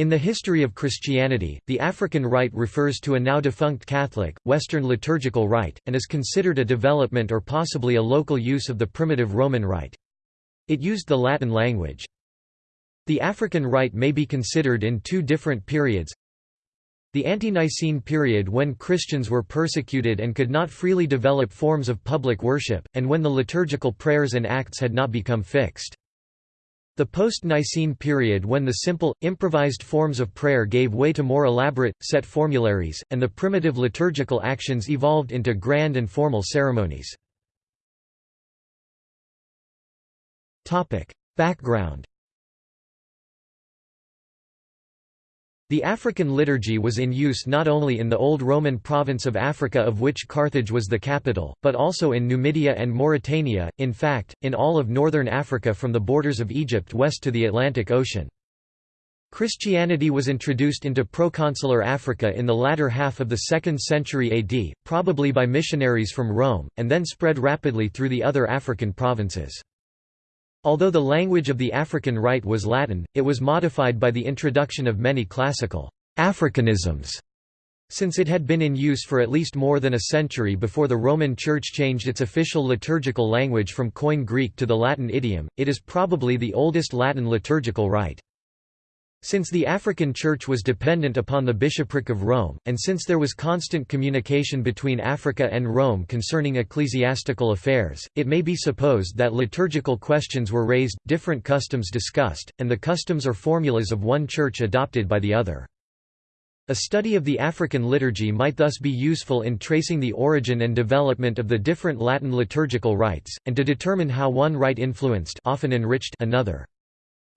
In the history of Christianity, the African rite refers to a now defunct Catholic, Western liturgical rite, and is considered a development or possibly a local use of the primitive Roman rite. It used the Latin language. The African rite may be considered in two different periods. The ante-Nicene period when Christians were persecuted and could not freely develop forms of public worship, and when the liturgical prayers and acts had not become fixed. The post-Nicene period when the simple, improvised forms of prayer gave way to more elaborate, set formularies, and the primitive liturgical actions evolved into grand and formal ceremonies. Background The African liturgy was in use not only in the old Roman province of Africa of which Carthage was the capital, but also in Numidia and Mauritania, in fact, in all of northern Africa from the borders of Egypt west to the Atlantic Ocean. Christianity was introduced into proconsular Africa in the latter half of the 2nd century AD, probably by missionaries from Rome, and then spread rapidly through the other African provinces. Although the language of the African Rite was Latin, it was modified by the introduction of many classical Africanisms, since it had been in use for at least more than a century before the Roman Church changed its official liturgical language from Koine Greek to the Latin idiom, it is probably the oldest Latin liturgical rite. Since the African Church was dependent upon the bishopric of Rome, and since there was constant communication between Africa and Rome concerning ecclesiastical affairs, it may be supposed that liturgical questions were raised, different customs discussed, and the customs or formulas of one church adopted by the other. A study of the African liturgy might thus be useful in tracing the origin and development of the different Latin liturgical rites, and to determine how one rite influenced often enriched another.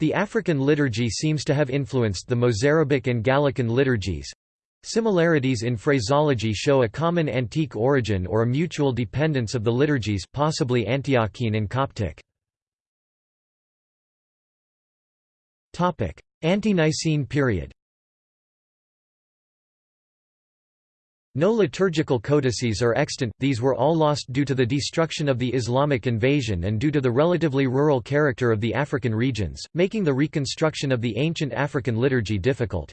The African liturgy seems to have influenced the Mozarabic and Gallican liturgies. Similarities in phraseology show a common antique origin or a mutual dependence of the liturgies possibly Antiochene and Coptic. Ante-Nicene period No liturgical codices are extant, these were all lost due to the destruction of the Islamic invasion and due to the relatively rural character of the African regions, making the reconstruction of the ancient African liturgy difficult.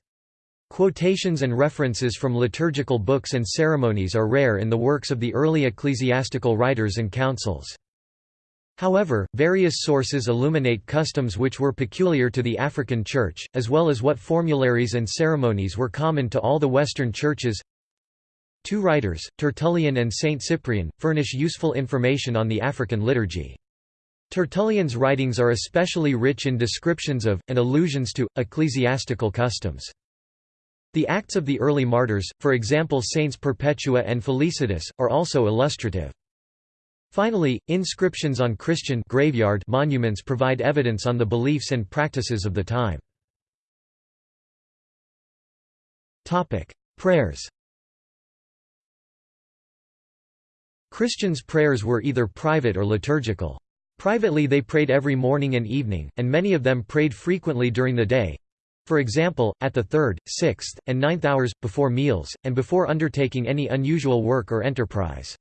Quotations and references from liturgical books and ceremonies are rare in the works of the early ecclesiastical writers and councils. However, various sources illuminate customs which were peculiar to the African Church, as well as what formularies and ceremonies were common to all the Western churches. Two writers, Tertullian and Saint Cyprian, furnish useful information on the African liturgy. Tertullian's writings are especially rich in descriptions of, and allusions to, ecclesiastical customs. The acts of the early martyrs, for example Saints Perpetua and Felicitas, are also illustrative. Finally, inscriptions on Christian graveyard monuments provide evidence on the beliefs and practices of the time. Prayers Christians' prayers were either private or liturgical. Privately they prayed every morning and evening, and many of them prayed frequently during the day. For example, at the third, sixth, and ninth hours, before meals, and before undertaking any unusual work or enterprise.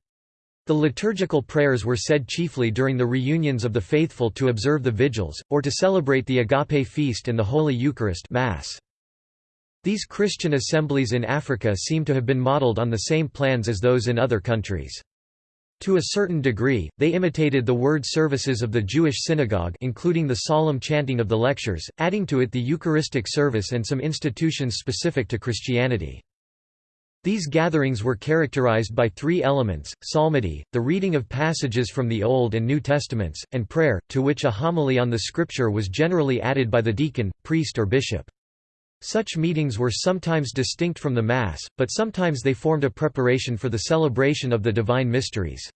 The liturgical prayers were said chiefly during the reunions of the faithful to observe the vigils, or to celebrate the Agape feast and the Holy Eucharist Mass. These Christian assemblies in Africa seem to have been modeled on the same plans as those in other countries. To a certain degree, they imitated the word services of the Jewish synagogue including the solemn chanting of the lectures, adding to it the Eucharistic service and some institutions specific to Christianity. These gatherings were characterized by three elements, psalmody, the reading of passages from the Old and New Testaments, and prayer, to which a homily on the scripture was generally added by the deacon, priest or bishop. Such meetings were sometimes distinct from the Mass, but sometimes they formed a preparation for the celebration of the divine mysteries.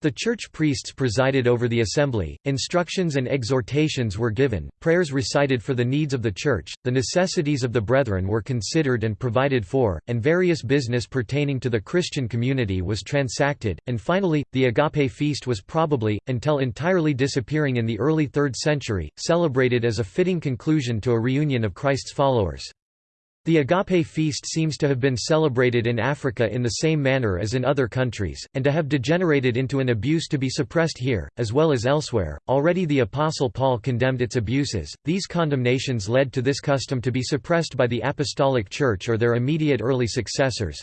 The church priests presided over the assembly, instructions and exhortations were given, prayers recited for the needs of the church, the necessities of the brethren were considered and provided for, and various business pertaining to the Christian community was transacted, and finally, the Agape feast was probably, until entirely disappearing in the early 3rd century, celebrated as a fitting conclusion to a reunion of Christ's followers. The agape feast seems to have been celebrated in Africa in the same manner as in other countries, and to have degenerated into an abuse to be suppressed here, as well as elsewhere. Already the Apostle Paul condemned its abuses. These condemnations led to this custom to be suppressed by the Apostolic Church or their immediate early successors.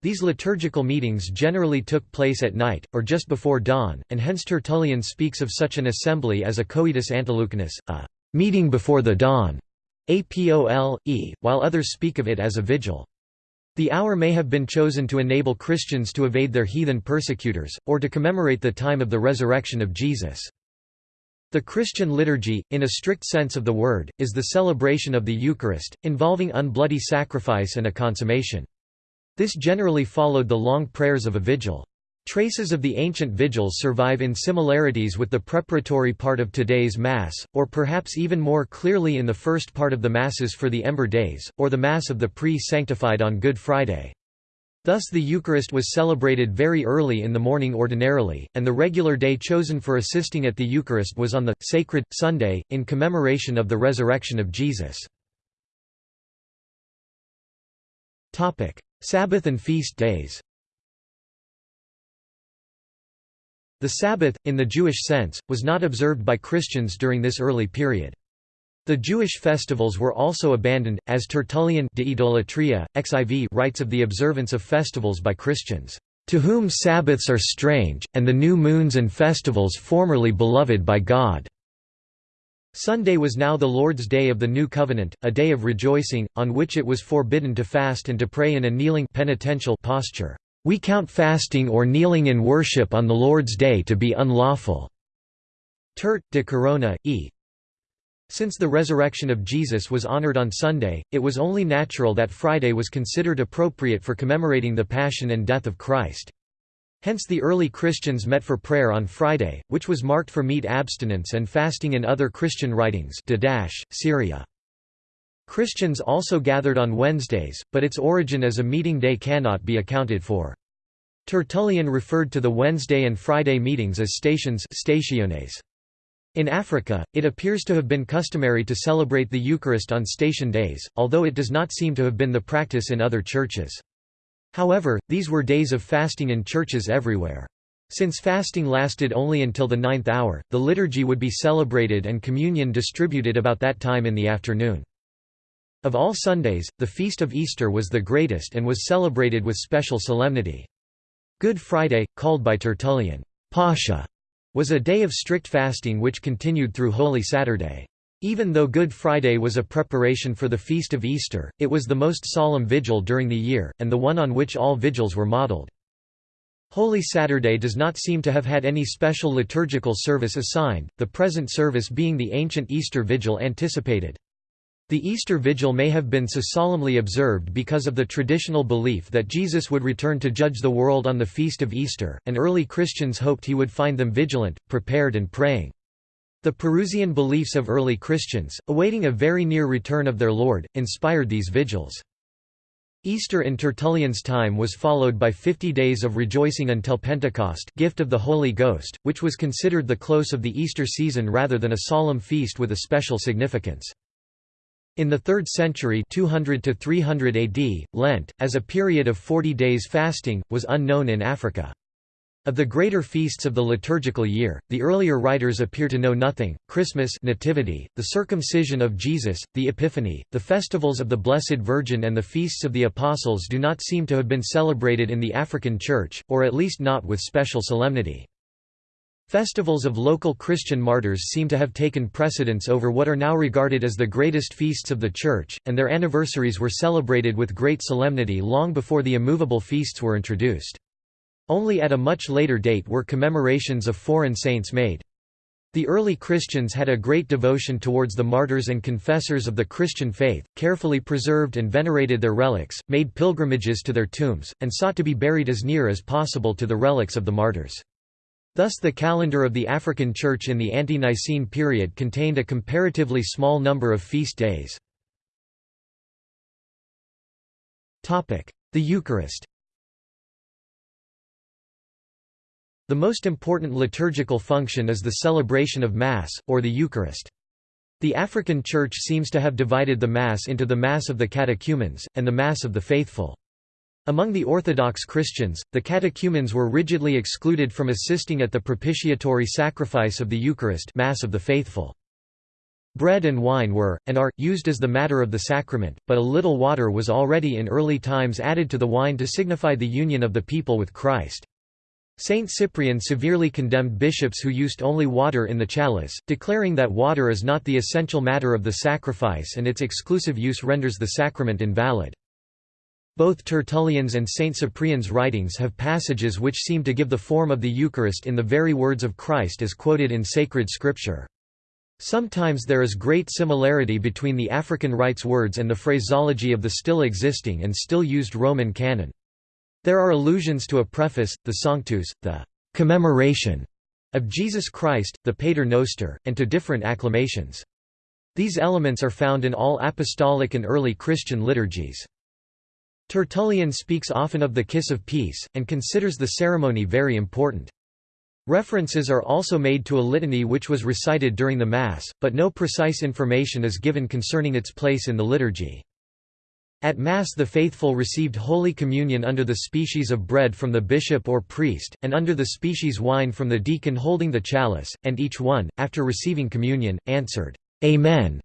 These liturgical meetings generally took place at night, or just before dawn, and hence Tertullian speaks of such an assembly as a coetus antelucanus, a meeting before the dawn. Apole, while others speak of it as a vigil. The hour may have been chosen to enable Christians to evade their heathen persecutors, or to commemorate the time of the resurrection of Jesus. The Christian liturgy, in a strict sense of the word, is the celebration of the Eucharist, involving unbloody sacrifice and a consummation. This generally followed the long prayers of a vigil. Traces of the ancient vigils survive in similarities with the preparatory part of today's Mass, or perhaps even more clearly in the first part of the Masses for the Ember Days, or the Mass of the pre-sanctified on Good Friday. Thus the Eucharist was celebrated very early in the morning ordinarily, and the regular day chosen for assisting at the Eucharist was on the «sacred» Sunday, in commemoration of the resurrection of Jesus. Sabbath and feast days The Sabbath, in the Jewish sense, was not observed by Christians during this early period. The Jewish festivals were also abandoned, as Tertullian de Idolatria, XIV writes of the observance of festivals by Christians, "...to whom Sabbaths are strange, and the new moons and festivals formerly beloved by God." Sunday was now the Lord's Day of the New Covenant, a day of rejoicing, on which it was forbidden to fast and to pray in a kneeling penitential posture. We count fasting or kneeling in worship on the Lord's Day to be unlawful." Tert, de Corona, e. Since the resurrection of Jesus was honored on Sunday, it was only natural that Friday was considered appropriate for commemorating the Passion and death of Christ. Hence the early Christians met for prayer on Friday, which was marked for meat abstinence and fasting in other Christian writings Syria. Christians also gathered on Wednesdays, but its origin as a meeting day cannot be accounted for. Tertullian referred to the Wednesday and Friday meetings as stations stationes. In Africa, it appears to have been customary to celebrate the Eucharist on station days, although it does not seem to have been the practice in other churches. However, these were days of fasting in churches everywhere. Since fasting lasted only until the ninth hour, the liturgy would be celebrated and communion distributed about that time in the afternoon. Of all Sundays, the feast of Easter was the greatest and was celebrated with special solemnity. Good Friday, called by Tertullian, Pascha, was a day of strict fasting which continued through Holy Saturday. Even though Good Friday was a preparation for the feast of Easter, it was the most solemn vigil during the year, and the one on which all vigils were modeled. Holy Saturday does not seem to have had any special liturgical service assigned, the present service being the ancient Easter vigil anticipated. The Easter Vigil may have been so solemnly observed because of the traditional belief that Jesus would return to judge the world on the feast of Easter, and early Christians hoped he would find them vigilant, prepared and praying. The Parousian beliefs of early Christians, awaiting a very near return of their Lord, inspired these vigils. Easter in Tertullian's time was followed by fifty days of rejoicing until Pentecost gift of the Holy Ghost, which was considered the close of the Easter season rather than a solemn feast with a special significance. In the 3rd century 200 to 300 AD, Lent, as a period of 40 days fasting, was unknown in Africa. Of the greater feasts of the liturgical year, the earlier writers appear to know nothing, Christmas nativity, the circumcision of Jesus, the Epiphany, the festivals of the Blessed Virgin and the feasts of the Apostles do not seem to have been celebrated in the African Church, or at least not with special solemnity. Festivals of local Christian martyrs seem to have taken precedence over what are now regarded as the greatest feasts of the Church, and their anniversaries were celebrated with great solemnity long before the immovable feasts were introduced. Only at a much later date were commemorations of foreign saints made. The early Christians had a great devotion towards the martyrs and confessors of the Christian faith, carefully preserved and venerated their relics, made pilgrimages to their tombs, and sought to be buried as near as possible to the relics of the martyrs. Thus the calendar of the African Church in the ante-Nicene period contained a comparatively small number of feast days. The Eucharist The most important liturgical function is the celebration of Mass, or the Eucharist. The African Church seems to have divided the Mass into the Mass of the catechumens, and the Mass of the faithful. Among the Orthodox Christians, the catechumens were rigidly excluded from assisting at the propitiatory sacrifice of the Eucharist Mass of the faithful. Bread and wine were, and are, used as the matter of the sacrament, but a little water was already in early times added to the wine to signify the union of the people with Christ. Saint Cyprian severely condemned bishops who used only water in the chalice, declaring that water is not the essential matter of the sacrifice and its exclusive use renders the sacrament invalid. Both Tertullian's and Saint Cyprian's writings have passages which seem to give the form of the Eucharist in the very words of Christ as quoted in sacred scripture. Sometimes there is great similarity between the African rites words and the phraseology of the still existing and still used Roman canon. There are allusions to a preface, the Sanctus, the commemoration of Jesus Christ, the Pater Noster, and to different acclamations. These elements are found in all apostolic and early Christian liturgies. Tertullian speaks often of the kiss of peace, and considers the ceremony very important. References are also made to a litany which was recited during the Mass, but no precise information is given concerning its place in the liturgy. At Mass the faithful received Holy Communion under the species of bread from the bishop or priest, and under the species wine from the deacon holding the chalice, and each one, after receiving communion, answered, Amen,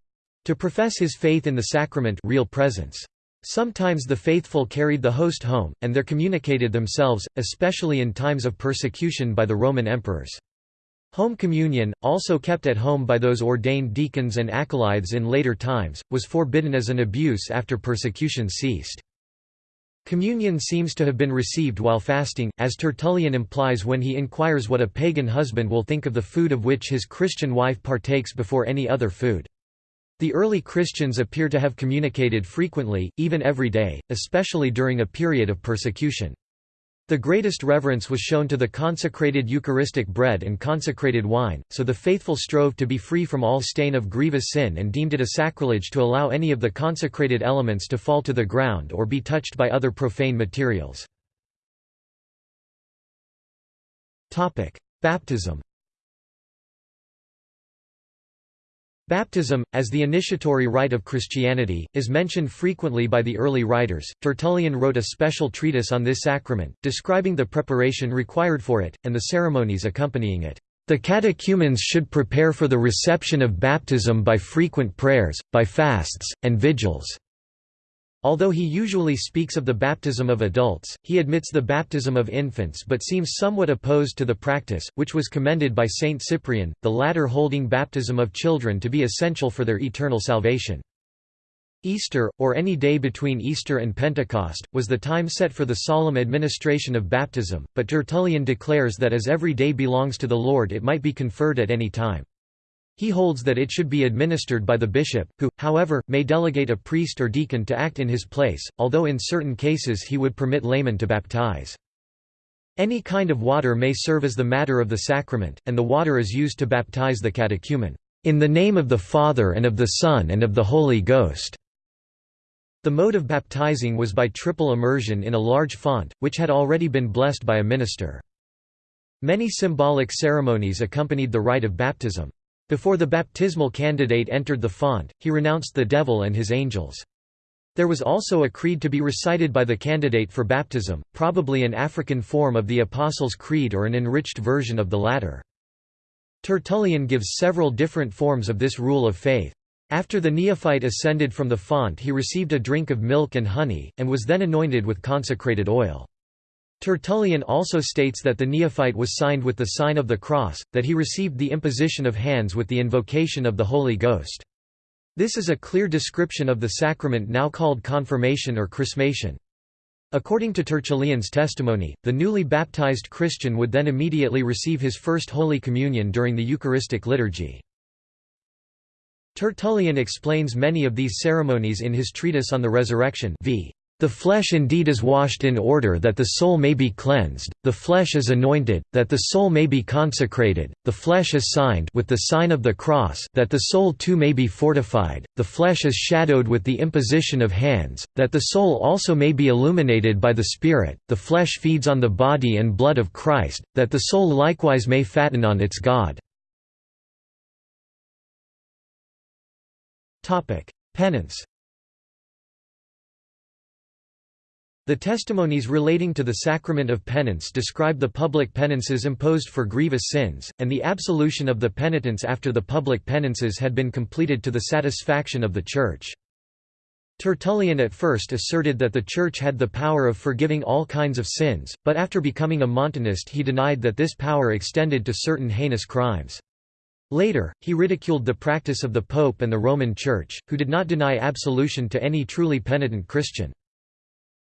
to profess his faith in the sacrament real presence. Sometimes the faithful carried the host home, and there communicated themselves, especially in times of persecution by the Roman emperors. Home communion, also kept at home by those ordained deacons and acolytes in later times, was forbidden as an abuse after persecution ceased. Communion seems to have been received while fasting, as Tertullian implies when he inquires what a pagan husband will think of the food of which his Christian wife partakes before any other food. The early Christians appear to have communicated frequently, even every day, especially during a period of persecution. The greatest reverence was shown to the consecrated Eucharistic bread and consecrated wine, so the faithful strove to be free from all stain of grievous sin and deemed it a sacrilege to allow any of the consecrated elements to fall to the ground or be touched by other profane materials. Baptism Baptism, as the initiatory rite of Christianity, is mentioned frequently by the early writers. Tertullian wrote a special treatise on this sacrament, describing the preparation required for it, and the ceremonies accompanying it. The catechumens should prepare for the reception of baptism by frequent prayers, by fasts, and vigils. Although he usually speaks of the baptism of adults, he admits the baptism of infants but seems somewhat opposed to the practice, which was commended by Saint Cyprian, the latter holding baptism of children to be essential for their eternal salvation. Easter, or any day between Easter and Pentecost, was the time set for the solemn administration of baptism, but Tertullian declares that as every day belongs to the Lord it might be conferred at any time. He holds that it should be administered by the bishop, who, however, may delegate a priest or deacon to act in his place, although in certain cases he would permit laymen to baptize. Any kind of water may serve as the matter of the sacrament, and the water is used to baptize the catechumen, "...in the name of the Father and of the Son and of the Holy Ghost." The mode of baptizing was by triple immersion in a large font, which had already been blessed by a minister. Many symbolic ceremonies accompanied the rite of baptism. Before the baptismal candidate entered the font, he renounced the devil and his angels. There was also a creed to be recited by the candidate for baptism, probably an African form of the Apostles' Creed or an enriched version of the latter. Tertullian gives several different forms of this rule of faith. After the neophyte ascended from the font he received a drink of milk and honey, and was then anointed with consecrated oil. Tertullian also states that the neophyte was signed with the sign of the cross, that he received the imposition of hands with the invocation of the Holy Ghost. This is a clear description of the sacrament now called confirmation or chrismation. According to Tertullian's testimony, the newly baptized Christian would then immediately receive his first Holy Communion during the Eucharistic liturgy. Tertullian explains many of these ceremonies in his treatise on the resurrection v. The flesh indeed is washed in order that the soul may be cleansed, the flesh is anointed, that the soul may be consecrated, the flesh is signed with the sign of the cross that the soul too may be fortified, the flesh is shadowed with the imposition of hands, that the soul also may be illuminated by the Spirit, the flesh feeds on the body and blood of Christ, that the soul likewise may fatten on its God. Penance The testimonies relating to the sacrament of penance describe the public penances imposed for grievous sins, and the absolution of the penitents after the public penances had been completed to the satisfaction of the Church. Tertullian at first asserted that the Church had the power of forgiving all kinds of sins, but after becoming a Montanist he denied that this power extended to certain heinous crimes. Later, he ridiculed the practice of the Pope and the Roman Church, who did not deny absolution to any truly penitent Christian.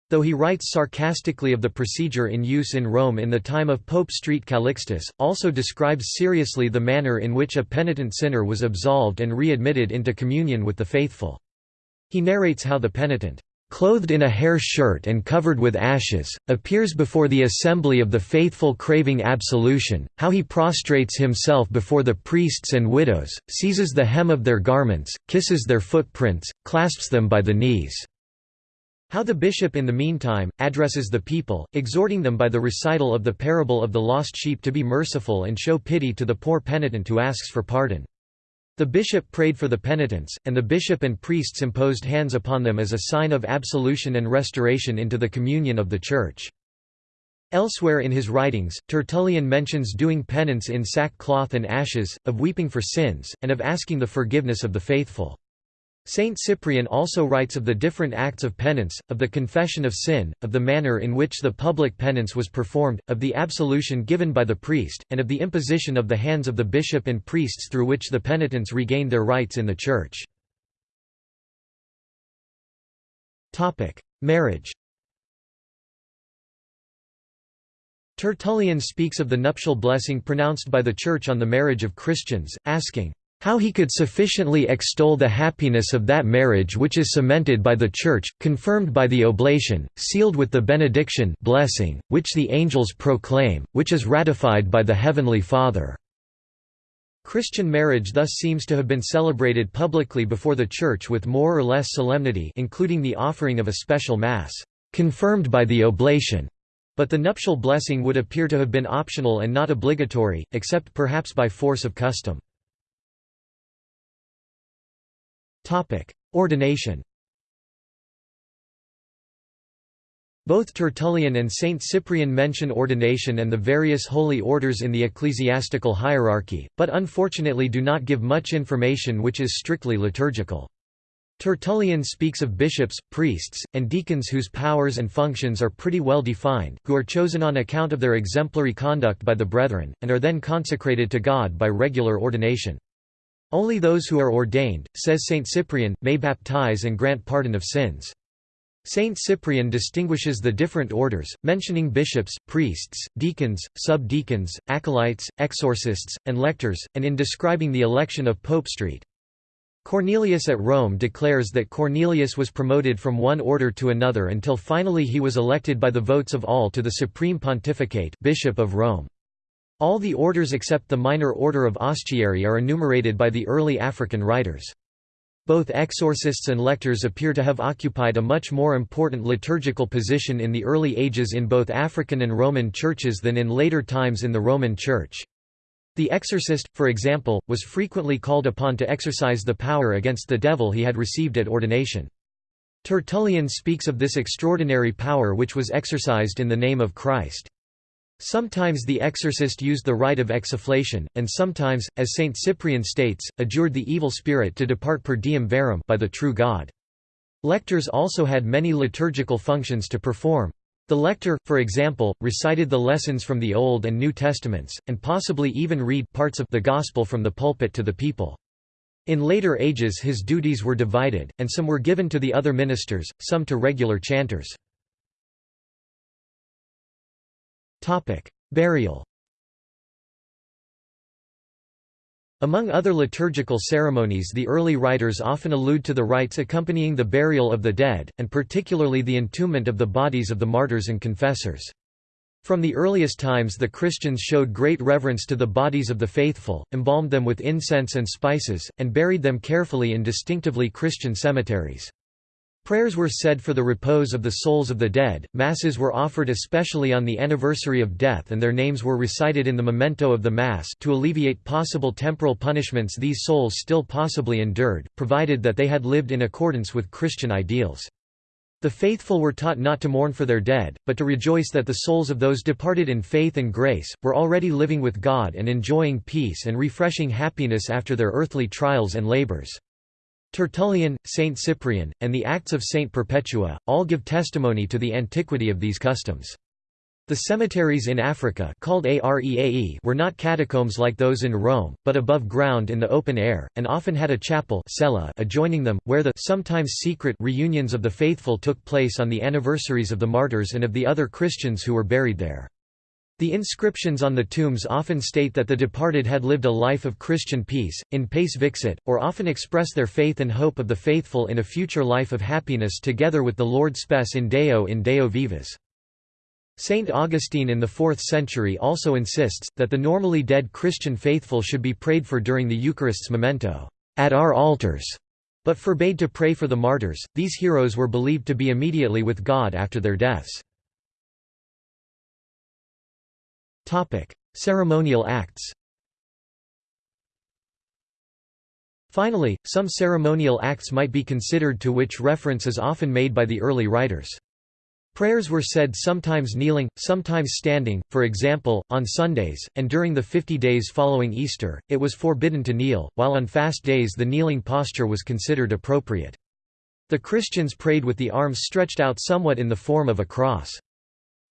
Though he writes sarcastically of the procedure in use in Rome in the time of Pope Street Calixtus, also describes seriously the manner in which a penitent sinner was absolved and readmitted into communion with the faithful. He narrates how the penitent, clothed in a hair shirt and covered with ashes, appears before the assembly of the faithful craving absolution, how he prostrates himself before the priests and widows, seizes the hem of their garments, kisses their footprints, clasps them by the knees. How the bishop in the meantime, addresses the people, exhorting them by the recital of the parable of the lost sheep to be merciful and show pity to the poor penitent who asks for pardon. The bishop prayed for the penitents, and the bishop and priests imposed hands upon them as a sign of absolution and restoration into the communion of the Church. Elsewhere in his writings, Tertullian mentions doing penance in sackcloth and ashes, of weeping for sins, and of asking the forgiveness of the faithful. Saint Cyprian also writes of the different acts of penance, of the confession of sin, of the manner in which the public penance was performed, of the absolution given by the priest, and of the imposition of the hands of the bishop and priests through which the penitents regained their rights in the Church. Marriage Tertullian speaks of the nuptial blessing pronounced by the Church on the marriage of Christians, asking, how he could sufficiently extol the happiness of that marriage which is cemented by the Church, confirmed by the oblation, sealed with the benediction blessing, which the angels proclaim, which is ratified by the Heavenly Father." Christian marriage thus seems to have been celebrated publicly before the Church with more or less solemnity including the offering of a special Mass, "...confirmed by the oblation." But the nuptial blessing would appear to have been optional and not obligatory, except perhaps by force of custom. Ordination Both Tertullian and Saint Cyprian mention ordination and the various holy orders in the ecclesiastical hierarchy, but unfortunately do not give much information which is strictly liturgical. Tertullian speaks of bishops, priests, and deacons whose powers and functions are pretty well defined, who are chosen on account of their exemplary conduct by the brethren, and are then consecrated to God by regular ordination. Only those who are ordained, says Saint Cyprian, may baptize and grant pardon of sins. Saint Cyprian distinguishes the different orders, mentioning bishops, priests, deacons, sub-deacons, acolytes, exorcists, and lectors, and in describing the election of Pope Street. Cornelius at Rome declares that Cornelius was promoted from one order to another until finally he was elected by the votes of all to the supreme pontificate Bishop of Rome. All the orders except the minor order of Ostiarii are enumerated by the early African writers. Both exorcists and lectors appear to have occupied a much more important liturgical position in the early ages in both African and Roman churches than in later times in the Roman Church. The exorcist, for example, was frequently called upon to exercise the power against the devil he had received at ordination. Tertullian speaks of this extraordinary power which was exercised in the name of Christ. Sometimes the exorcist used the rite of exsufflation, and sometimes, as Saint Cyprian states, adjured the evil spirit to depart per Deum verum by the true God. Lectors also had many liturgical functions to perform. The lector, for example, recited the lessons from the Old and New Testaments, and possibly even read parts of the Gospel from the pulpit to the people. In later ages his duties were divided, and some were given to the other ministers, some to regular chanters. Burial Among other liturgical ceremonies the early writers often allude to the rites accompanying the burial of the dead, and particularly the entombment of the bodies of the martyrs and confessors. From the earliest times the Christians showed great reverence to the bodies of the faithful, embalmed them with incense and spices, and buried them carefully in distinctively Christian cemeteries. Prayers were said for the repose of the souls of the dead, masses were offered especially on the anniversary of death and their names were recited in the memento of the Mass to alleviate possible temporal punishments these souls still possibly endured, provided that they had lived in accordance with Christian ideals. The faithful were taught not to mourn for their dead, but to rejoice that the souls of those departed in faith and grace, were already living with God and enjoying peace and refreshing happiness after their earthly trials and labors. Tertullian, Saint Cyprian, and the Acts of Saint Perpetua, all give testimony to the antiquity of these customs. The cemeteries in Africa called Areae were not catacombs like those in Rome, but above ground in the open air, and often had a chapel cella adjoining them, where the sometimes secret reunions of the faithful took place on the anniversaries of the martyrs and of the other Christians who were buried there. The inscriptions on the tombs often state that the departed had lived a life of Christian peace, in pace vixit, or often express their faith and hope of the faithful in a future life of happiness together with the Lord spes in Deo in Deo vivas. Saint Augustine in the 4th century also insists, that the normally dead Christian faithful should be prayed for during the Eucharist's memento, at our altars, but forbade to pray for the martyrs. These heroes were believed to be immediately with God after their deaths. Ceremonial acts Finally, some ceremonial acts might be considered to which reference is often made by the early writers. Prayers were said sometimes kneeling, sometimes standing, for example, on Sundays, and during the fifty days following Easter, it was forbidden to kneel, while on fast days the kneeling posture was considered appropriate. The Christians prayed with the arms stretched out somewhat in the form of a cross.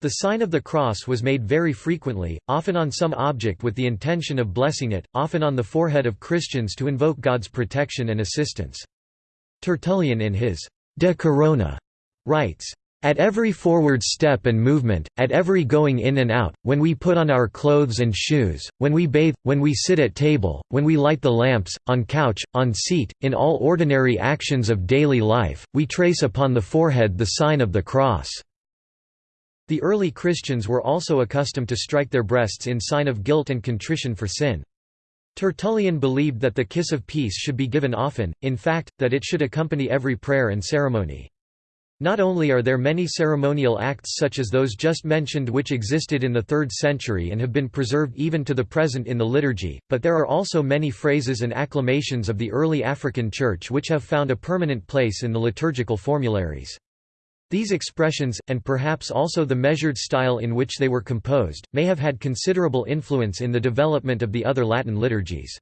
The sign of the cross was made very frequently, often on some object with the intention of blessing it, often on the forehead of Christians to invoke God's protection and assistance. Tertullian in his De Corona writes, at every forward step and movement, at every going in and out, when we put on our clothes and shoes, when we bathe, when we sit at table, when we light the lamps, on couch, on seat, in all ordinary actions of daily life, we trace upon the forehead the sign of the cross. The early Christians were also accustomed to strike their breasts in sign of guilt and contrition for sin. Tertullian believed that the kiss of peace should be given often, in fact, that it should accompany every prayer and ceremony. Not only are there many ceremonial acts such as those just mentioned which existed in the 3rd century and have been preserved even to the present in the liturgy, but there are also many phrases and acclamations of the early African Church which have found a permanent place in the liturgical formularies. These expressions, and perhaps also the measured style in which they were composed, may have had considerable influence in the development of the other Latin liturgies.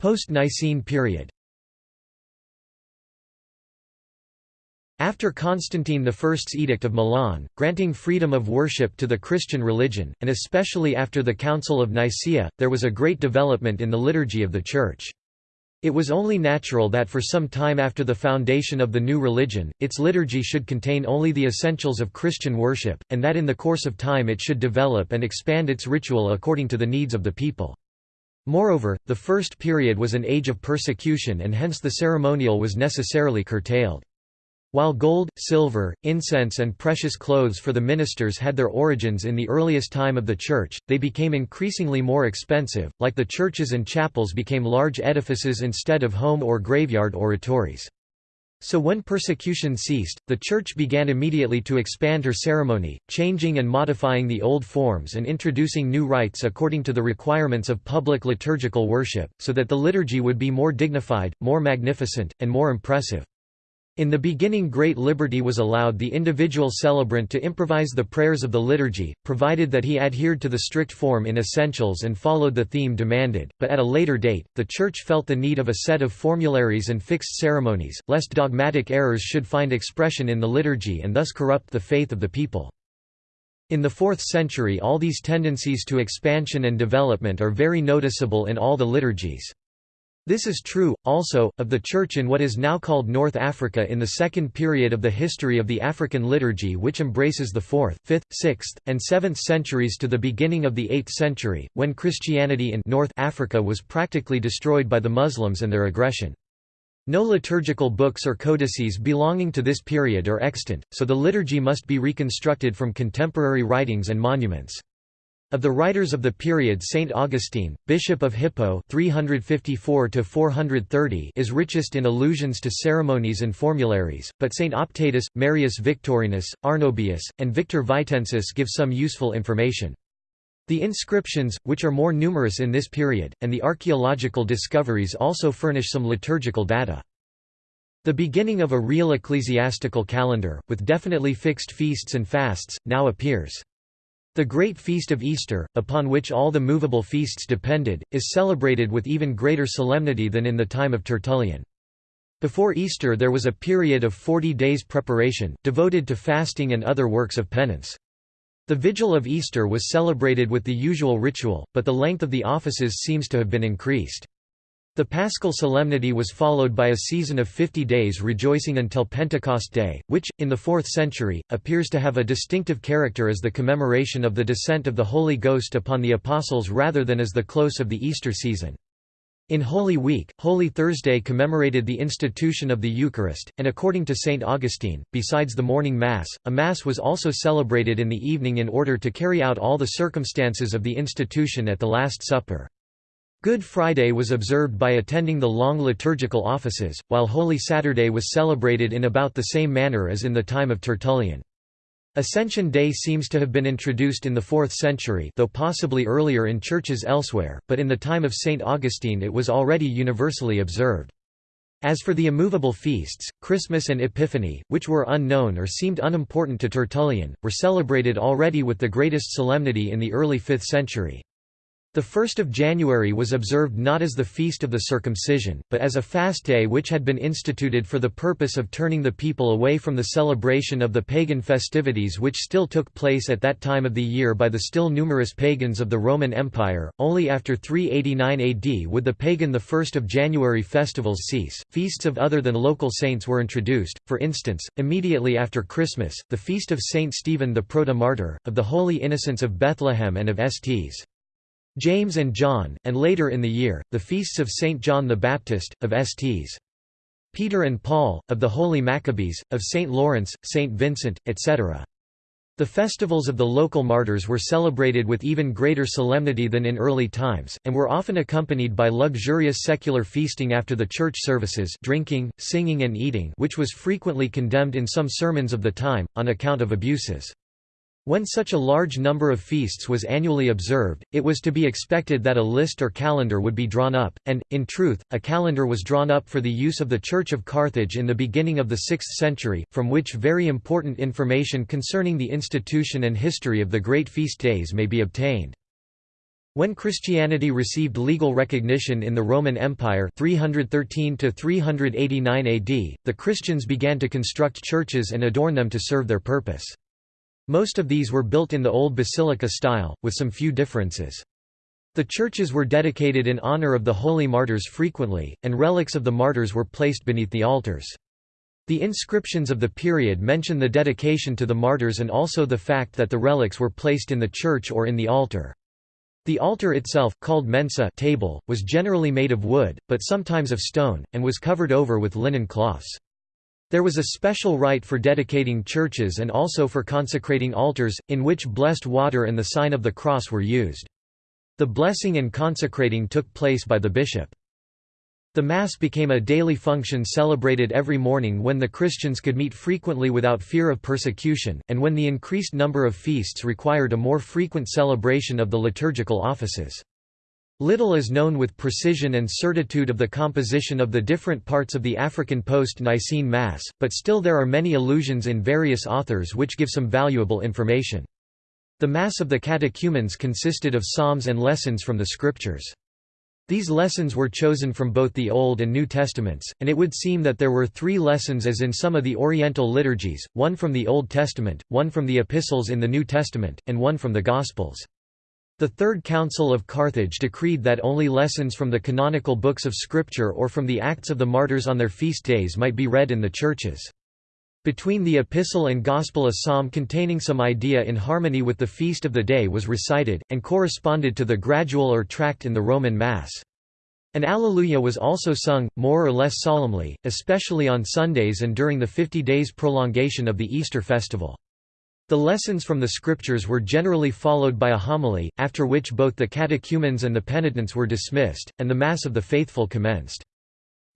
Post-Nicene period After Constantine I's Edict of Milan, granting freedom of worship to the Christian religion, and especially after the Council of Nicaea, there was a great development in the liturgy of the Church. It was only natural that for some time after the foundation of the new religion, its liturgy should contain only the essentials of Christian worship, and that in the course of time it should develop and expand its ritual according to the needs of the people. Moreover, the first period was an age of persecution and hence the ceremonial was necessarily curtailed. While gold, silver, incense and precious clothes for the ministers had their origins in the earliest time of the Church, they became increasingly more expensive, like the churches and chapels became large edifices instead of home or graveyard oratories. So when persecution ceased, the Church began immediately to expand her ceremony, changing and modifying the old forms and introducing new rites according to the requirements of public liturgical worship, so that the liturgy would be more dignified, more magnificent, and more impressive. In the beginning great liberty was allowed the individual celebrant to improvise the prayers of the liturgy, provided that he adhered to the strict form in essentials and followed the theme demanded, but at a later date, the Church felt the need of a set of formularies and fixed ceremonies, lest dogmatic errors should find expression in the liturgy and thus corrupt the faith of the people. In the 4th century all these tendencies to expansion and development are very noticeable in all the liturgies. This is true, also, of the Church in what is now called North Africa in the second period of the history of the African liturgy which embraces the 4th, 5th, 6th, and 7th centuries to the beginning of the 8th century, when Christianity in North Africa was practically destroyed by the Muslims and their aggression. No liturgical books or codices belonging to this period are extant, so the liturgy must be reconstructed from contemporary writings and monuments. Of the writers of the period Saint Augustine, Bishop of Hippo 354 is richest in allusions to ceremonies and formularies, but Saint Optatus, Marius Victorinus, Arnobius, and Victor Vitensis give some useful information. The inscriptions, which are more numerous in this period, and the archaeological discoveries also furnish some liturgical data. The beginning of a real ecclesiastical calendar, with definitely fixed feasts and fasts, now appears. The Great Feast of Easter, upon which all the movable feasts depended, is celebrated with even greater solemnity than in the time of Tertullian. Before Easter there was a period of forty days preparation, devoted to fasting and other works of penance. The Vigil of Easter was celebrated with the usual ritual, but the length of the offices seems to have been increased. The Paschal solemnity was followed by a season of fifty days rejoicing until Pentecost Day, which, in the 4th century, appears to have a distinctive character as the commemoration of the descent of the Holy Ghost upon the Apostles rather than as the close of the Easter season. In Holy Week, Holy Thursday commemorated the institution of the Eucharist, and according to St. Augustine, besides the morning Mass, a Mass was also celebrated in the evening in order to carry out all the circumstances of the institution at the Last Supper. Good Friday was observed by attending the long liturgical offices, while Holy Saturday was celebrated in about the same manner as in the time of Tertullian. Ascension Day seems to have been introduced in the 4th century though possibly earlier in churches elsewhere, but in the time of St. Augustine it was already universally observed. As for the immovable feasts, Christmas and Epiphany, which were unknown or seemed unimportant to Tertullian, were celebrated already with the greatest solemnity in the early 5th century. The 1st of January was observed not as the feast of the circumcision, but as a fast day which had been instituted for the purpose of turning the people away from the celebration of the pagan festivities which still took place at that time of the year by the still numerous pagans of the Roman Empire. Only after 389 AD would the pagan the 1st of January festivals cease. Feasts of other than local saints were introduced. For instance, immediately after Christmas, the feast of Saint Stephen the Proto-Martyr, of the Holy Innocents of Bethlehem and of Sts. James and John, and later in the year, the feasts of St. John the Baptist, of Sts. Peter and Paul, of the Holy Maccabees, of St. Lawrence, St. Vincent, etc. The festivals of the local martyrs were celebrated with even greater solemnity than in early times, and were often accompanied by luxurious secular feasting after the church services drinking, singing and eating which was frequently condemned in some sermons of the time, on account of abuses. When such a large number of feasts was annually observed, it was to be expected that a list or calendar would be drawn up, and, in truth, a calendar was drawn up for the use of the Church of Carthage in the beginning of the 6th century, from which very important information concerning the institution and history of the great feast days may be obtained. When Christianity received legal recognition in the Roman Empire 313 389 AD, the Christians began to construct churches and adorn them to serve their purpose. Most of these were built in the old basilica style, with some few differences. The churches were dedicated in honor of the holy martyrs frequently, and relics of the martyrs were placed beneath the altars. The inscriptions of the period mention the dedication to the martyrs and also the fact that the relics were placed in the church or in the altar. The altar itself, called mensa table, was generally made of wood, but sometimes of stone, and was covered over with linen cloths. There was a special rite for dedicating churches and also for consecrating altars, in which blessed water and the sign of the cross were used. The blessing and consecrating took place by the bishop. The Mass became a daily function celebrated every morning when the Christians could meet frequently without fear of persecution, and when the increased number of feasts required a more frequent celebration of the liturgical offices. Little is known with precision and certitude of the composition of the different parts of the African post-Nicene Mass, but still there are many allusions in various authors which give some valuable information. The Mass of the catechumens consisted of psalms and lessons from the Scriptures. These lessons were chosen from both the Old and New Testaments, and it would seem that there were three lessons as in some of the Oriental liturgies, one from the Old Testament, one from the Epistles in the New Testament, and one from the Gospels. The Third Council of Carthage decreed that only lessons from the canonical books of Scripture or from the Acts of the Martyrs on their feast days might be read in the churches. Between the epistle and gospel a psalm containing some idea in harmony with the feast of the day was recited, and corresponded to the gradual or tract in the Roman Mass. An Alleluia was also sung, more or less solemnly, especially on Sundays and during the fifty days prolongation of the Easter festival. The lessons from the scriptures were generally followed by a homily, after which both the catechumens and the penitents were dismissed, and the Mass of the faithful commenced.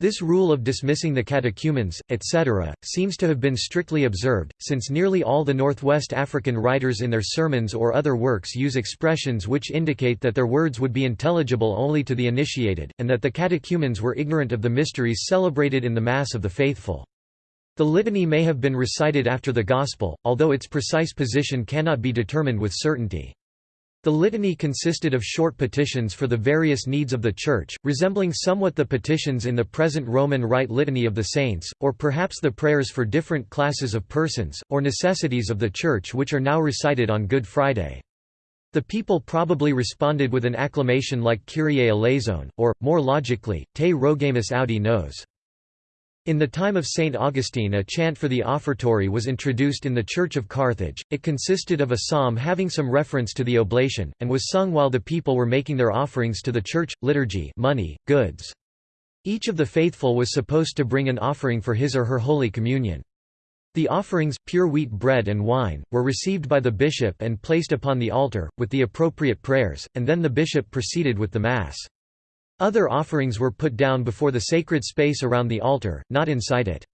This rule of dismissing the catechumens, etc., seems to have been strictly observed, since nearly all the Northwest African writers in their sermons or other works use expressions which indicate that their words would be intelligible only to the initiated, and that the catechumens were ignorant of the mysteries celebrated in the Mass of the faithful. The litany may have been recited after the Gospel, although its precise position cannot be determined with certainty. The litany consisted of short petitions for the various needs of the Church, resembling somewhat the petitions in the present Roman Rite Litany of the Saints, or perhaps the prayers for different classes of persons, or necessities of the Church which are now recited on Good Friday. The people probably responded with an acclamation like Kyrie eleison, or, more logically, Te rogamus audi nos. In the time of Saint Augustine a chant for the offertory was introduced in the Church of Carthage, it consisted of a psalm having some reference to the oblation, and was sung while the people were making their offerings to the church, liturgy money, goods. Each of the faithful was supposed to bring an offering for his or her Holy Communion. The offerings, pure wheat bread and wine, were received by the bishop and placed upon the altar, with the appropriate prayers, and then the bishop proceeded with the Mass. Other offerings were put down before the sacred space around the altar, not inside it.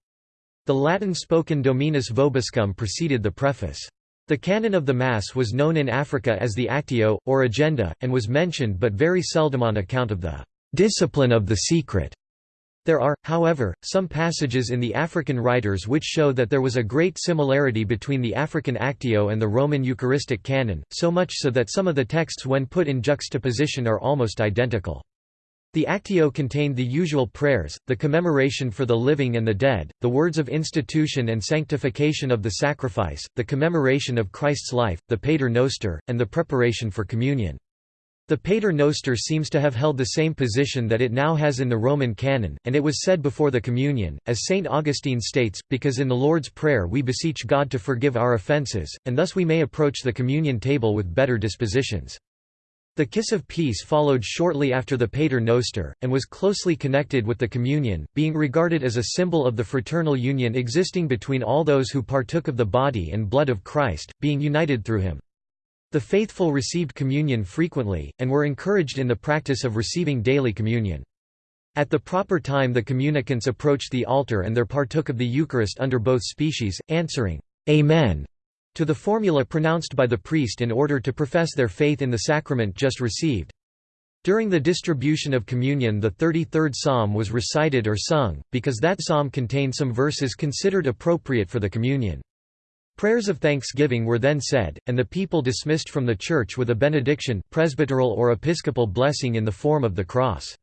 The Latin spoken Dominus Vobiscum preceded the preface. The canon of the Mass was known in Africa as the Actio, or Agenda, and was mentioned but very seldom on account of the discipline of the secret. There are, however, some passages in the African writers which show that there was a great similarity between the African Actio and the Roman Eucharistic canon, so much so that some of the texts when put in juxtaposition are almost identical. The Actio contained the usual prayers, the commemoration for the living and the dead, the words of institution and sanctification of the sacrifice, the commemoration of Christ's life, the Pater Noster, and the preparation for communion. The Pater Noster seems to have held the same position that it now has in the Roman canon, and it was said before the communion, as St. Augustine states, because in the Lord's Prayer we beseech God to forgive our offences, and thus we may approach the communion table with better dispositions. The Kiss of Peace followed shortly after the Pater Noster, and was closely connected with the Communion, being regarded as a symbol of the fraternal union existing between all those who partook of the body and blood of Christ, being united through him. The faithful received communion frequently, and were encouraged in the practice of receiving daily communion. At the proper time the communicants approached the altar and there partook of the Eucharist under both species, answering, Amen, to the formula pronounced by the priest in order to profess their faith in the sacrament just received. During the distribution of communion the 33rd psalm was recited or sung, because that psalm contained some verses considered appropriate for the communion. Prayers of thanksgiving were then said, and the people dismissed from the church with a benediction presbyteral or episcopal blessing in the form of the cross.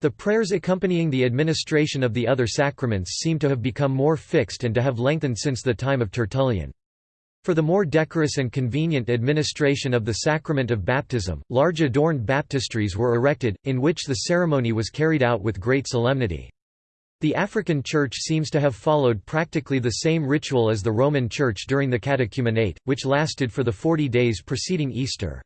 The prayers accompanying the administration of the other sacraments seem to have become more fixed and to have lengthened since the time of Tertullian. For the more decorous and convenient administration of the sacrament of baptism, large adorned baptistries were erected, in which the ceremony was carried out with great solemnity. The African Church seems to have followed practically the same ritual as the Roman Church during the catechumenate, which lasted for the forty days preceding Easter.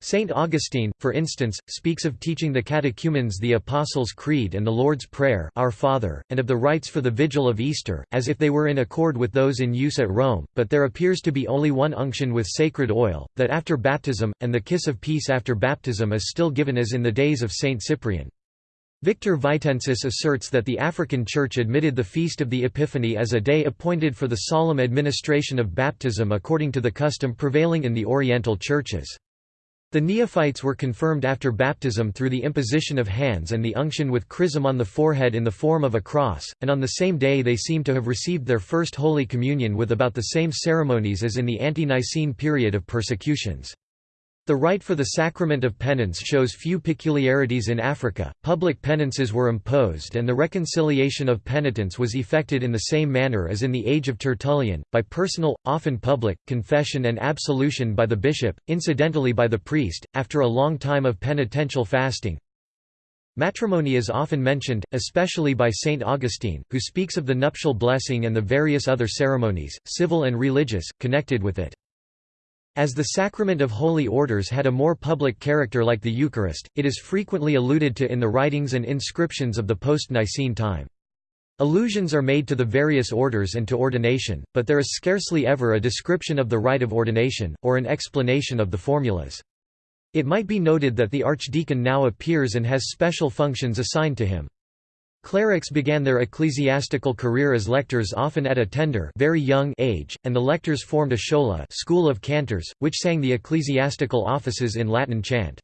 Saint Augustine, for instance, speaks of teaching the catechumens the Apostles' Creed and the Lord's Prayer Our Father, and of the rites for the Vigil of Easter, as if they were in accord with those in use at Rome, but there appears to be only one unction with sacred oil, that after baptism, and the kiss of peace after baptism is still given as in the days of Saint Cyprian. Victor Vitensis asserts that the African Church admitted the Feast of the Epiphany as a day appointed for the solemn administration of baptism according to the custom prevailing in the Oriental churches. The neophytes were confirmed after baptism through the imposition of hands and the unction with chrism on the forehead in the form of a cross, and on the same day they seem to have received their first Holy Communion with about the same ceremonies as in the ante-Nicene period of persecutions. The rite for the sacrament of penance shows few peculiarities in Africa, public penances were imposed and the reconciliation of penitents was effected in the same manner as in the age of Tertullian, by personal, often public, confession and absolution by the bishop, incidentally by the priest, after a long time of penitential fasting. Matrimony is often mentioned, especially by St. Augustine, who speaks of the nuptial blessing and the various other ceremonies, civil and religious, connected with it. As the sacrament of holy orders had a more public character like the Eucharist, it is frequently alluded to in the writings and inscriptions of the post-Nicene time. Allusions are made to the various orders and to ordination, but there is scarcely ever a description of the rite of ordination, or an explanation of the formulas. It might be noted that the archdeacon now appears and has special functions assigned to him. Clerics began their ecclesiastical career as lectors often at a tender very young age, and the lectors formed a schola school of cantors, which sang the ecclesiastical offices in Latin chant.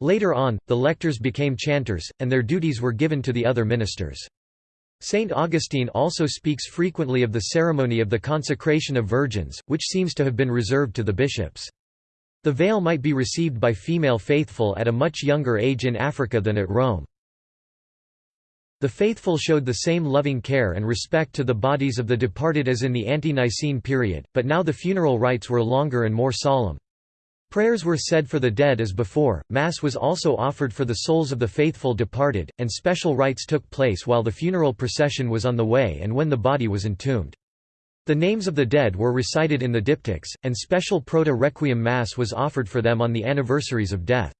Later on, the lectors became chanters, and their duties were given to the other ministers. Saint Augustine also speaks frequently of the ceremony of the consecration of virgins, which seems to have been reserved to the bishops. The veil might be received by female faithful at a much younger age in Africa than at Rome. The faithful showed the same loving care and respect to the bodies of the departed as in the ante-Nicene period, but now the funeral rites were longer and more solemn. Prayers were said for the dead as before, Mass was also offered for the souls of the faithful departed, and special rites took place while the funeral procession was on the way and when the body was entombed. The names of the dead were recited in the diptychs, and special proto-requiem Mass was offered for them on the anniversaries of death.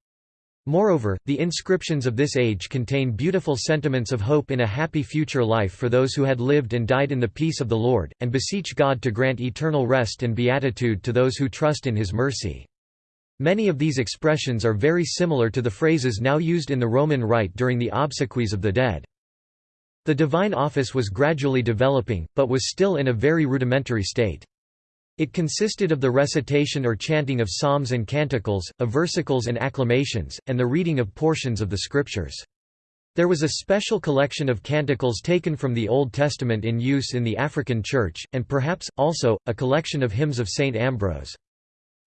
Moreover, the inscriptions of this age contain beautiful sentiments of hope in a happy future life for those who had lived and died in the peace of the Lord, and beseech God to grant eternal rest and beatitude to those who trust in His mercy. Many of these expressions are very similar to the phrases now used in the Roman Rite during the obsequies of the dead. The divine office was gradually developing, but was still in a very rudimentary state. It consisted of the recitation or chanting of psalms and canticles, of versicles and acclamations, and the reading of portions of the scriptures. There was a special collection of canticles taken from the Old Testament in use in the African Church, and perhaps, also, a collection of hymns of St. Ambrose.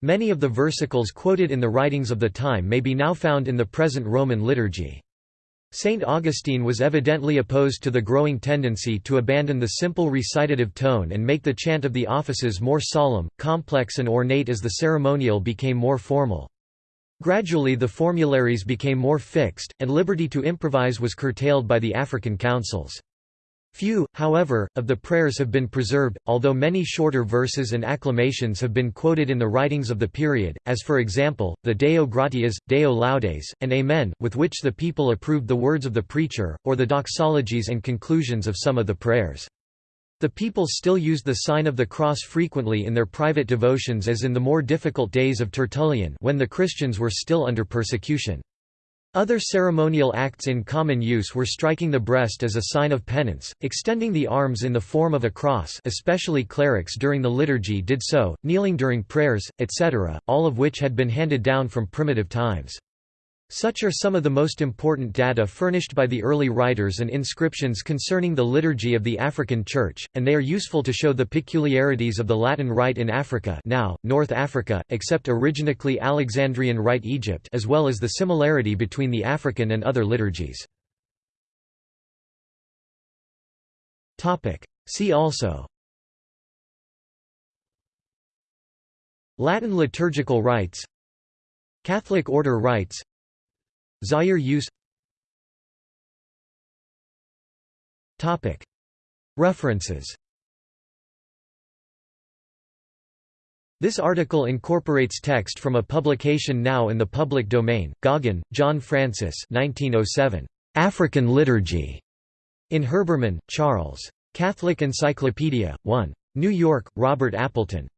Many of the versicles quoted in the writings of the time may be now found in the present Roman liturgy. Saint Augustine was evidently opposed to the growing tendency to abandon the simple recitative tone and make the chant of the offices more solemn, complex and ornate as the ceremonial became more formal. Gradually the formularies became more fixed, and liberty to improvise was curtailed by the African councils. Few, however, of the prayers have been preserved, although many shorter verses and acclamations have been quoted in the writings of the period, as for example, the Deo gratias, Deo laudes, and Amen, with which the people approved the words of the preacher, or the doxologies and conclusions of some of the prayers. The people still used the sign of the cross frequently in their private devotions as in the more difficult days of Tertullian when the Christians were still under persecution. Other ceremonial acts in common use were striking the breast as a sign of penance, extending the arms in the form of a cross especially clerics during the liturgy did so, kneeling during prayers, etc., all of which had been handed down from primitive times. Such are some of the most important data furnished by the early writers and inscriptions concerning the liturgy of the African Church, and they are useful to show the peculiarities of the Latin Rite in Africa now, North Africa, except originally Alexandrian Rite Egypt as well as the similarity between the African and other liturgies. See also Latin liturgical rites Catholic order rites Zaire use References This article incorporates text from a publication now in the public domain, Goggin, John Francis 1907. African Liturgy. In Herbermann, Charles. Catholic Encyclopedia, 1. New York, Robert Appleton.